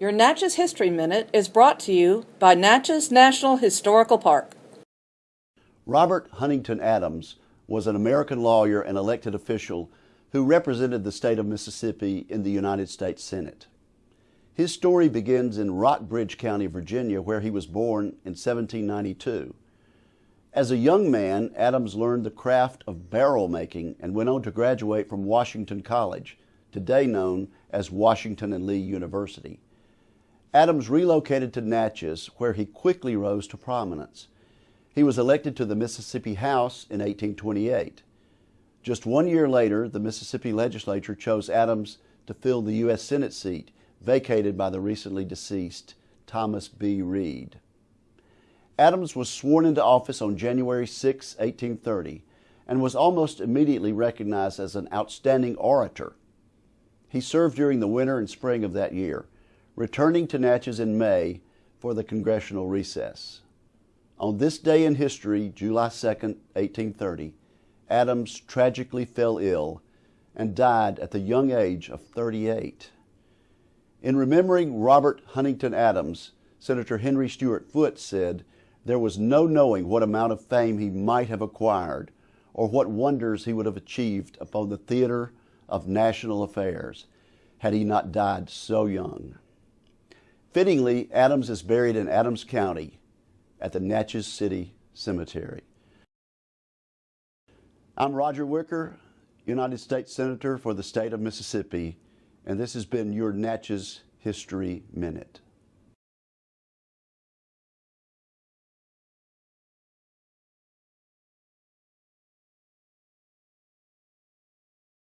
Your Natchez History Minute is brought to you by Natchez National Historical Park. Robert Huntington Adams was an American lawyer and elected official who represented the state of Mississippi in the United States Senate. His story begins in Rockbridge County, Virginia, where he was born in 1792. As a young man, Adams learned the craft of barrel making and went on to graduate from Washington College, today known as Washington and Lee University. Adams relocated to Natchez, where he quickly rose to prominence. He was elected to the Mississippi House in 1828. Just one year later, the Mississippi legislature chose Adams to fill the U.S. Senate seat vacated by the recently deceased Thomas B. Reed. Adams was sworn into office on January 6, 1830, and was almost immediately recognized as an outstanding orator. He served during the winter and spring of that year returning to Natchez in May for the congressional recess. On this day in history, July 2, 1830, Adams tragically fell ill and died at the young age of 38. In remembering Robert Huntington Adams, Senator Henry Stuart Foote said, There was no knowing what amount of fame he might have acquired or what wonders he would have achieved upon the theater of national affairs had he not died so young. Fittingly, Adams is buried in Adams County at the Natchez City Cemetery. I'm Roger Wicker, United States Senator for the state of Mississippi, and this has been your Natchez History Minute.